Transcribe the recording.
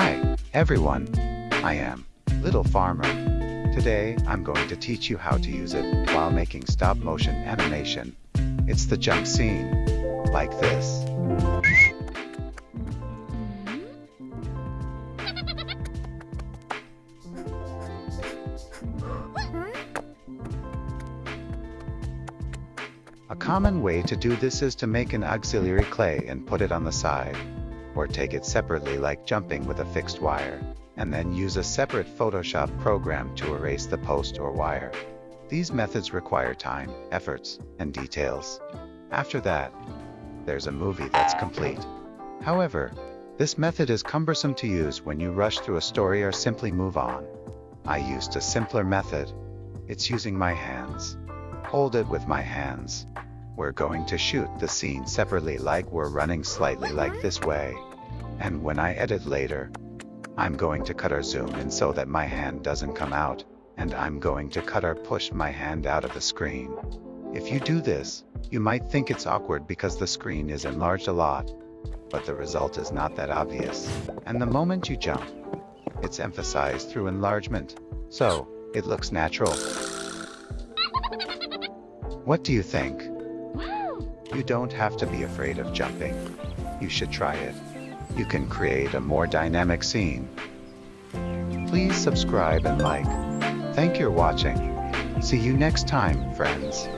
Hi, everyone. I am Little Farmer. Today, I'm going to teach you how to use it while making stop motion animation. It's the jump scene, like this. A common way to do this is to make an auxiliary clay and put it on the side, or take it separately like jumping with a fixed wire, and then use a separate Photoshop program to erase the post or wire. These methods require time, efforts, and details. After that, there's a movie that's complete. However, this method is cumbersome to use when you rush through a story or simply move on. I used a simpler method. It's using my hands. Hold it with my hands. We're going to shoot the scene separately like we're running slightly like this way. And when I edit later, I'm going to cut or zoom in so that my hand doesn't come out, and I'm going to cut or push my hand out of the screen. If you do this, you might think it's awkward because the screen is enlarged a lot, but the result is not that obvious. And the moment you jump, it's emphasized through enlargement, so it looks natural. What do you think? You don't have to be afraid of jumping. You should try it. You can create a more dynamic scene. Please subscribe and like. Thank you for watching. See you next time, friends.